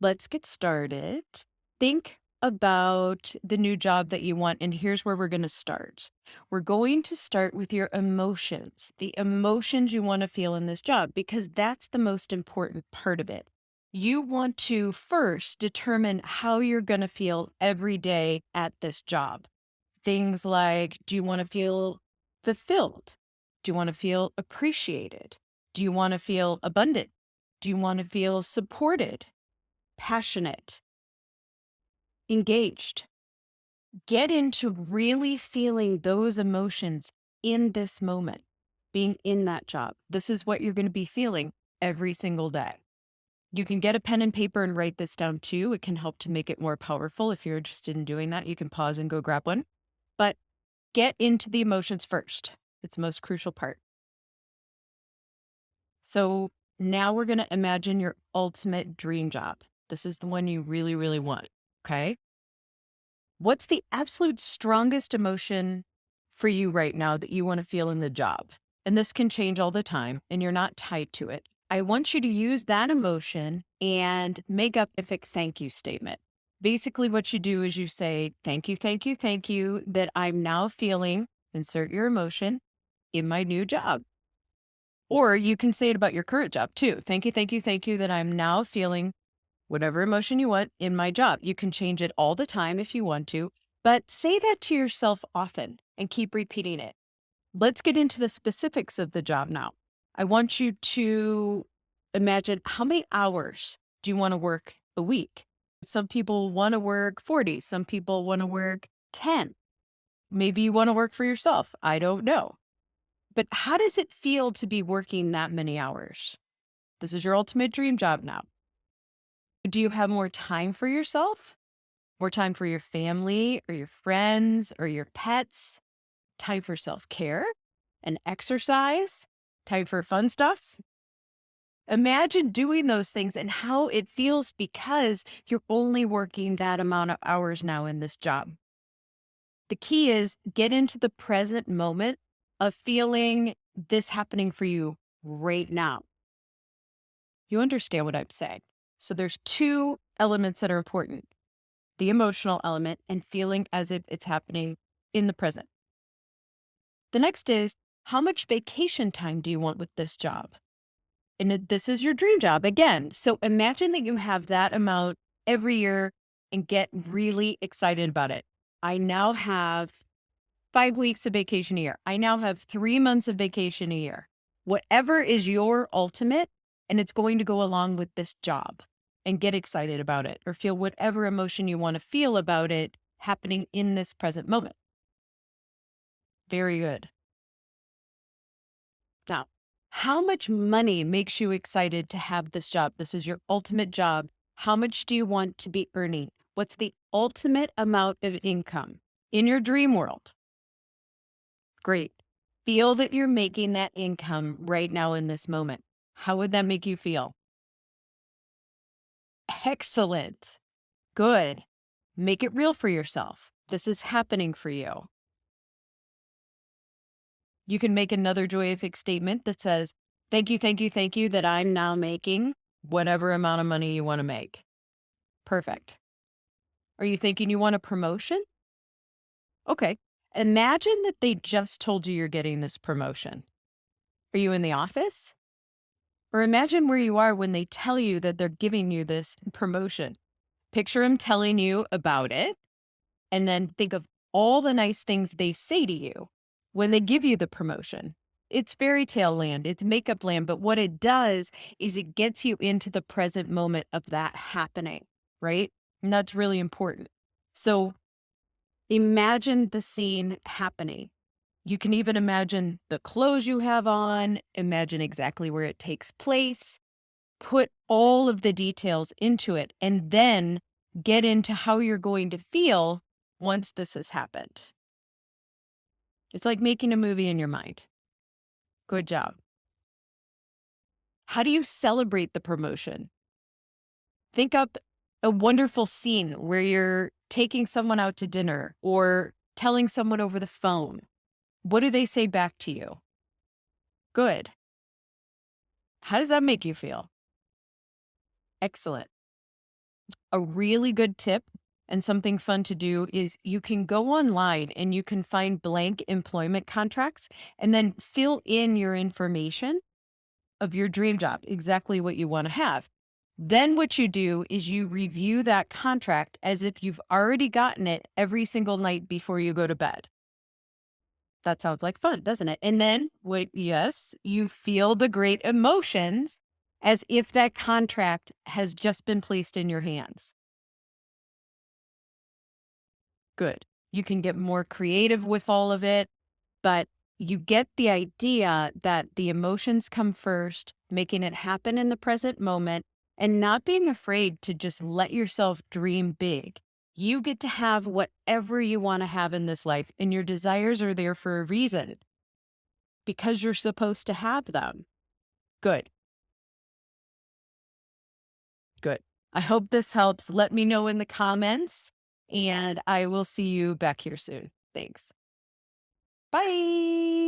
let's get started. Think about the new job that you want, and here's where we're going to start. We're going to start with your emotions, the emotions you want to feel in this job, because that's the most important part of it. You want to first determine how you're going to feel every day at this job. Things like do you want to feel fulfilled? Do you want to feel appreciated? Do you want to feel abundant? Do you want to feel supported? Passionate, engaged. Get into really feeling those emotions in this moment, being in that job. This is what you're going to be feeling every single day. You can get a pen and paper and write this down too. It can help to make it more powerful. If you're interested in doing that, you can pause and go grab one. But get into the emotions first. It's the most crucial part. So now we're going to imagine your ultimate dream job. This is the one you really, really want. Okay. What's the absolute strongest emotion for you right now that you want to feel in the job? And this can change all the time and you're not tied to it. I want you to use that emotion and make up a thank you statement. Basically, what you do is you say, Thank you, thank you, thank you, that I'm now feeling, insert your emotion in my new job. Or you can say it about your current job too. Thank you, thank you, thank you, that I'm now feeling whatever emotion you want in my job. You can change it all the time if you want to, but say that to yourself often and keep repeating it. Let's get into the specifics of the job now. I want you to imagine how many hours do you want to work a week? Some people want to work 40, some people want to work 10. Maybe you want to work for yourself. I don't know. But how does it feel to be working that many hours? This is your ultimate dream job now. Do you have more time for yourself? More time for your family or your friends or your pets? Time for self care and exercise? Time for fun stuff? Imagine doing those things and how it feels because you're only working that amount of hours now in this job. The key is get into the present moment of feeling this happening for you right now. You understand what I'm saying? So there's two elements that are important the emotional element and feeling as if it's happening in the present. The next is how much vacation time do you want with this job? And this is your dream job again. So imagine that you have that amount every year and get really excited about it. I now have five weeks of vacation a year. I now have three months of vacation a year. Whatever is your ultimate, and it's going to go along with this job and get excited about it or feel whatever emotion you want to feel about it happening in this present moment. Very good. Now, how much money makes you excited to have this job? This is your ultimate job. How much do you want to be earning? What's the ultimate amount of income in your dream world? Great. Feel that you're making that income right now in this moment. How would that make you feel? Excellent. Good. Make it real for yourself. This is happening for you. You can make another joyific statement that says, Thank you, thank you, thank you that I'm now making whatever amount of money you want to make. Perfect. Are you thinking you want a promotion? Okay. Imagine that they just told you you're getting this promotion. Are you in the office? Or imagine where you are when they tell you that they're giving you this promotion. Picture them telling you about it, and then think of all the nice things they say to you when they give you the promotion. It's fairy tale land, it's makeup land, but what it does is it gets you into the present moment of that happening, right? And that's really important. So imagine the scene happening. You can even imagine the clothes you have on, imagine exactly where it takes place, put all of the details into it, and then get into how you're going to feel once this has happened. It's like making a movie in your mind. Good job. How do you celebrate the promotion? Think up a wonderful scene where you're taking someone out to dinner or telling someone over the phone what do they say back to you? Good. How does that make you feel? Excellent. A really good tip and something fun to do is you can go online and you can find blank employment contracts and then fill in your information of your dream job, exactly what you want to have. Then what you do is you review that contract as if you've already gotten it every single night before you go to bed. That sounds like fun, doesn't it? And then what yes, you feel the great emotions as if that contract has just been placed in your hands. Good. You can get more creative with all of it, but you get the idea that the emotions come first, making it happen in the present moment, and not being afraid to just let yourself dream big. You get to have whatever you want to have in this life, and your desires are there for a reason because you're supposed to have them. Good. Good. I hope this helps. Let me know in the comments, and I will see you back here soon. Thanks. Bye.